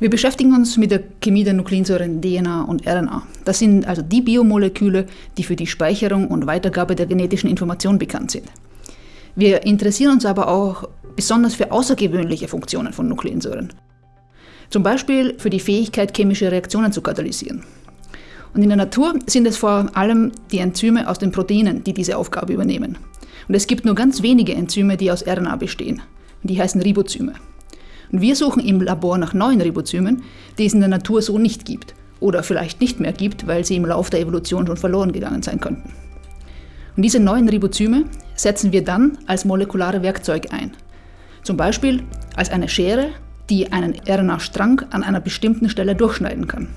Wir beschäftigen uns mit der Chemie der Nukleinsäuren DNA und RNA. Das sind also die Biomoleküle, die für die Speicherung und Weitergabe der genetischen Information bekannt sind. Wir interessieren uns aber auch besonders für außergewöhnliche Funktionen von Nukleinsäuren. Zum Beispiel für die Fähigkeit, chemische Reaktionen zu katalysieren. Und in der Natur sind es vor allem die Enzyme aus den Proteinen, die diese Aufgabe übernehmen. Und es gibt nur ganz wenige Enzyme, die aus RNA bestehen. Die heißen Ribozyme. Und wir suchen im Labor nach neuen Ribozymen, die es in der Natur so nicht gibt. Oder vielleicht nicht mehr gibt, weil sie im Lauf der Evolution schon verloren gegangen sein könnten. Und diese neuen Ribozyme setzen wir dann als molekulare Werkzeug ein. Zum Beispiel als eine Schere, die einen RNA-Strang an einer bestimmten Stelle durchschneiden kann.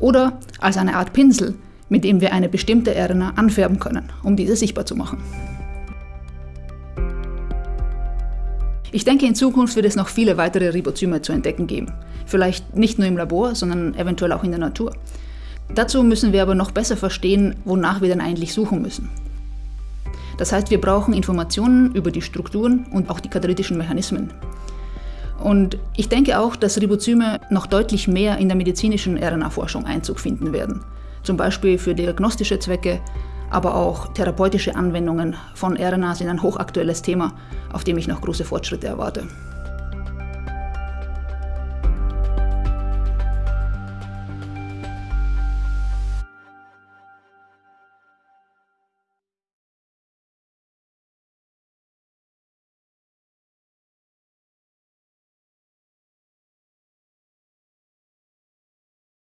Oder als eine Art Pinsel, mit dem wir eine bestimmte RNA anfärben können, um diese sichtbar zu machen. Ich denke, in Zukunft wird es noch viele weitere Ribozyme zu entdecken geben. Vielleicht nicht nur im Labor, sondern eventuell auch in der Natur. Dazu müssen wir aber noch besser verstehen, wonach wir denn eigentlich suchen müssen. Das heißt, wir brauchen Informationen über die Strukturen und auch die katalytischen Mechanismen. Und ich denke auch, dass Ribozyme noch deutlich mehr in der medizinischen RNA-Forschung Einzug finden werden. Zum Beispiel für diagnostische Zwecke, aber auch therapeutische Anwendungen von RNA sind ein hochaktuelles Thema, auf dem ich noch große Fortschritte erwarte.